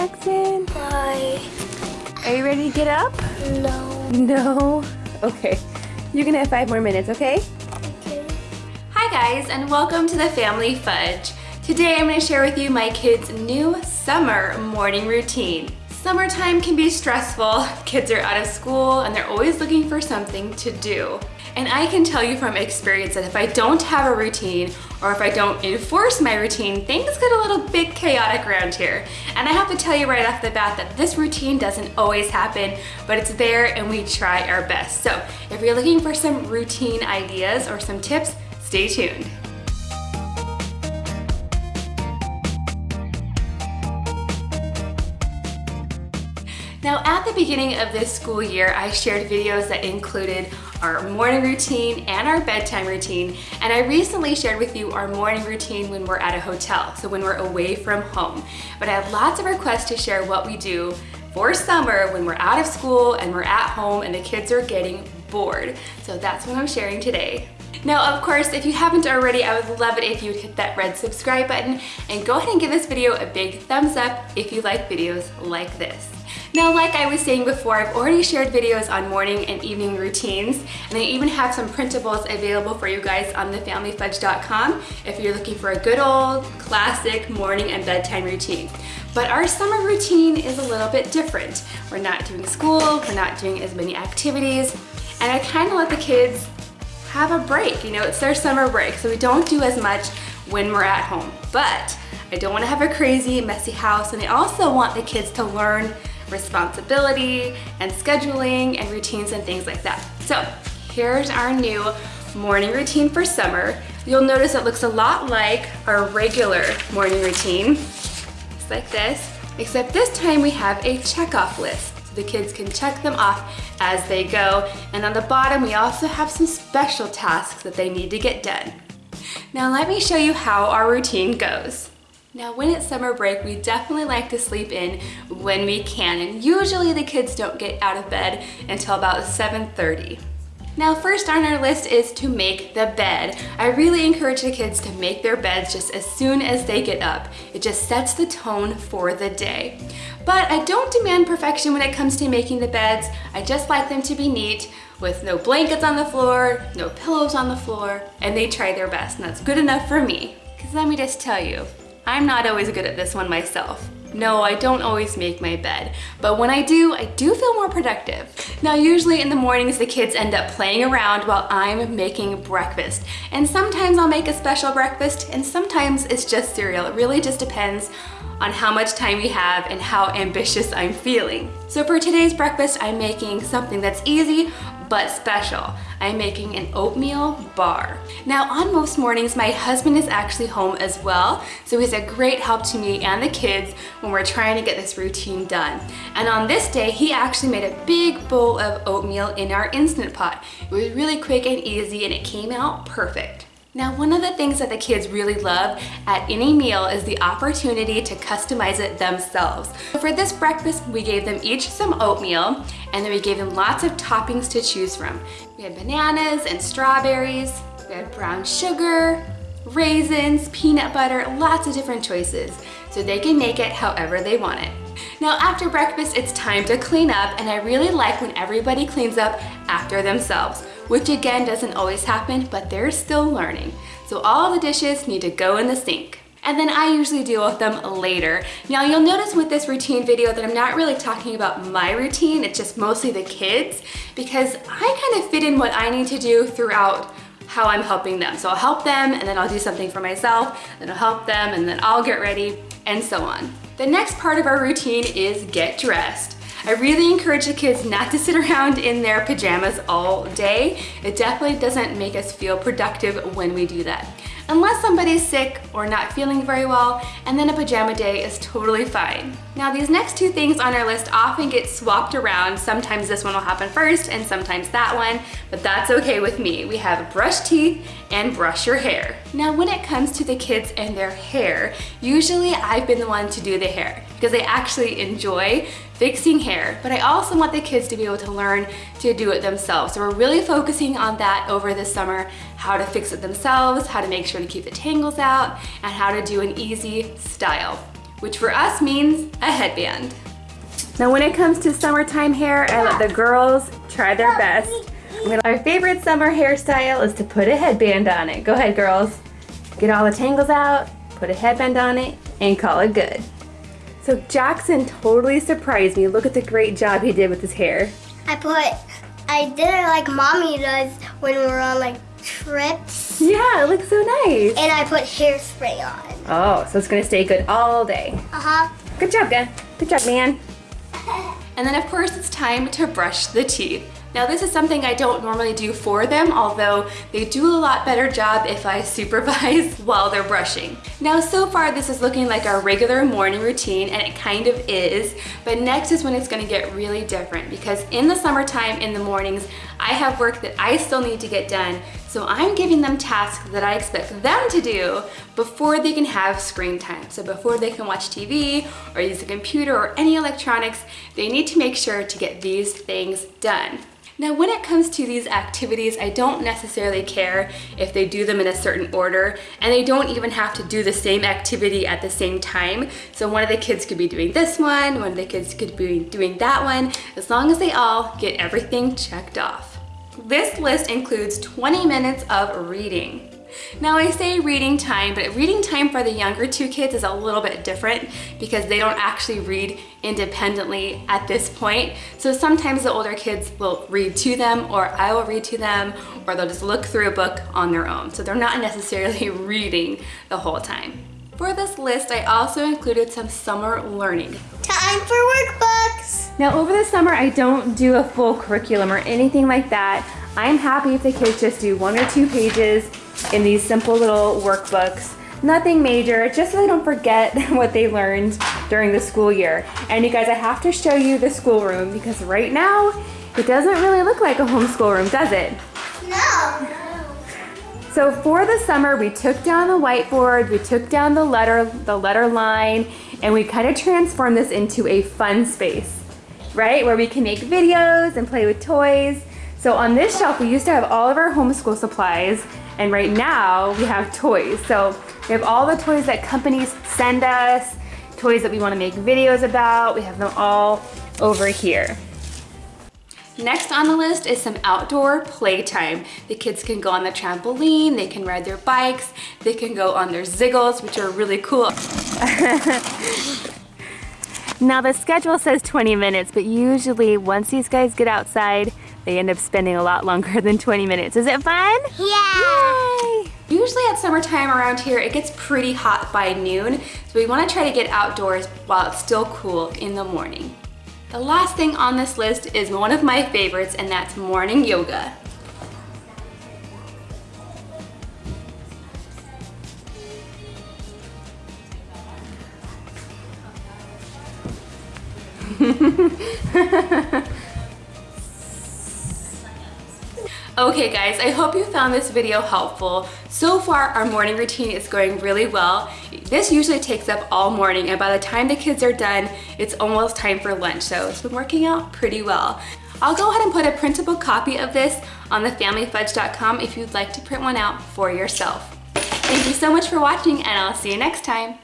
Jackson. Bye. Are you ready to get up? No. No. Okay. You can have five more minutes, okay? Okay. Hi guys and welcome to the Family Fudge. Today I'm going to share with you my kids' new summer morning routine. Summertime can be stressful. Kids are out of school and they're always looking for something to do. And I can tell you from experience that if I don't have a routine or if I don't enforce my routine, things get a little bit chaotic around here. And I have to tell you right off the bat that this routine doesn't always happen, but it's there and we try our best. So if you're looking for some routine ideas or some tips, stay tuned. Now at the beginning of this school year, I shared videos that included our morning routine and our bedtime routine. And I recently shared with you our morning routine when we're at a hotel, so when we're away from home. But I have lots of requests to share what we do for summer when we're out of school and we're at home and the kids are getting bored. So that's what I'm sharing today. Now, of course, if you haven't already, I would love it if you would hit that red subscribe button and go ahead and give this video a big thumbs up if you like videos like this. Now, like I was saying before, I've already shared videos on morning and evening routines, and I even have some printables available for you guys on thefamilyfudge.com if you're looking for a good old classic morning and bedtime routine. But our summer routine is a little bit different. We're not doing school, we're not doing as many activities, and I kind of let the kids have a break. You know, it's their summer break, so we don't do as much when we're at home. But I don't want to have a crazy, messy house, and I also want the kids to learn responsibility and scheduling and routines and things like that. So here's our new morning routine for summer. You'll notice it looks a lot like our regular morning routine. It's like this, except this time we have a checkoff list. So the kids can check them off as they go. And on the bottom, we also have some special tasks that they need to get done. Now let me show you how our routine goes. Now when it's summer break, we definitely like to sleep in when we can, and usually the kids don't get out of bed until about 7.30. Now first on our list is to make the bed. I really encourage the kids to make their beds just as soon as they get up. It just sets the tone for the day. But I don't demand perfection when it comes to making the beds. I just like them to be neat with no blankets on the floor, no pillows on the floor, and they try their best, and that's good enough for me. Because let me just tell you, I'm not always good at this one myself. No, I don't always make my bed, but when I do, I do feel more productive. Now, usually in the mornings, the kids end up playing around while I'm making breakfast. And sometimes I'll make a special breakfast, and sometimes it's just cereal. It really just depends on how much time we have and how ambitious I'm feeling. So for today's breakfast, I'm making something that's easy but special. I'm making an oatmeal bar. Now on most mornings, my husband is actually home as well, so he's a great help to me and the kids when we're trying to get this routine done. And on this day, he actually made a big bowl of oatmeal in our Instant Pot. It was really quick and easy and it came out perfect. Now, one of the things that the kids really love at any meal is the opportunity to customize it themselves. For this breakfast, we gave them each some oatmeal, and then we gave them lots of toppings to choose from. We had bananas and strawberries, we had brown sugar, raisins, peanut butter, lots of different choices, so they can make it however they want it. Now after breakfast, it's time to clean up and I really like when everybody cleans up after themselves, which again doesn't always happen, but they're still learning. So all the dishes need to go in the sink. And then I usually deal with them later. Now you'll notice with this routine video that I'm not really talking about my routine, it's just mostly the kids because I kind of fit in what I need to do throughout how I'm helping them. So I'll help them and then I'll do something for myself, then I'll help them and then I'll get ready and so on. The next part of our routine is get dressed. I really encourage the kids not to sit around in their pajamas all day. It definitely doesn't make us feel productive when we do that unless somebody's sick or not feeling very well, and then a pajama day is totally fine. Now these next two things on our list often get swapped around. Sometimes this one will happen first and sometimes that one, but that's okay with me. We have brush teeth and brush your hair. Now when it comes to the kids and their hair, usually I've been the one to do the hair because I actually enjoy fixing hair, but I also want the kids to be able to learn to do it themselves. So we're really focusing on that over the summer, how to fix it themselves, how to make sure to keep the tangles out, and how to do an easy style. which for us means a headband. Now when it comes to summertime hair, I let the girls try their best. Our favorite summer hairstyle is to put a headband on it. Go ahead, girls. Get all the tangles out, put a headband on it, and call it good. So Jackson totally surprised me. Look at the great job he did with his hair. I put, I did it like mommy does when we're on like trips. Yeah, it looks so nice. And I put hairspray on. Oh, so it's gonna stay good all day. Uh-huh. Good job, Dan. Good job, man. And then of course it's time to brush the teeth. Now this is something I don't normally do for them, although they do a lot better job if I supervise while they're brushing. Now so far this is looking like our regular morning routine and it kind of is, but next is when it's gonna get really different because in the summertime in the mornings, I have work that I still need to get done so I'm giving them tasks that I expect them to do before they can have screen time. So before they can watch TV or use a computer or any electronics, they need to make sure to get these things done. Now when it comes to these activities, I don't necessarily care if they do them in a certain order and they don't even have to do the same activity at the same time. So one of the kids could be doing this one, one of the kids could be doing that one, as long as they all get everything checked off. This list includes 20 minutes of reading. Now I say reading time, but reading time for the younger two kids is a little bit different because they don't actually read independently at this point. So sometimes the older kids will read to them or I will read to them or they'll just look through a book on their own. So they're not necessarily reading the whole time. For this list, I also included some summer learning. Time for workbooks. Now over the summer, I don't do a full curriculum or anything like that. I'm happy if the kids just do one or two pages in these simple little workbooks. Nothing major, just so they don't forget what they learned during the school year. And you guys, I have to show you the schoolroom because right now, it doesn't really look like a homeschool room, does it? No. So for the summer, we took down the whiteboard, we took down the letter, the letter line, and we kind of transformed this into a fun space, right? Where we can make videos and play with toys. So on this shelf, we used to have all of our homeschool supplies, and right now we have toys. So we have all the toys that companies send us, toys that we wanna make videos about. We have them all over here. Next on the list is some outdoor playtime. The kids can go on the trampoline, they can ride their bikes, they can go on their ziggles, which are really cool. now the schedule says 20 minutes, but usually once these guys get outside, they end up spending a lot longer than 20 minutes. Is it fun? Yeah. Yay! Usually at summertime around here, it gets pretty hot by noon, so we wanna try to get outdoors while it's still cool in the morning. The last thing on this list is one of my favorites and that's morning yoga. Okay guys, I hope you found this video helpful. So far, our morning routine is going really well. This usually takes up all morning and by the time the kids are done, it's almost time for lunch, so it's been working out pretty well. I'll go ahead and put a printable copy of this on thefamilyfudge.com if you'd like to print one out for yourself. Thank you so much for watching and I'll see you next time.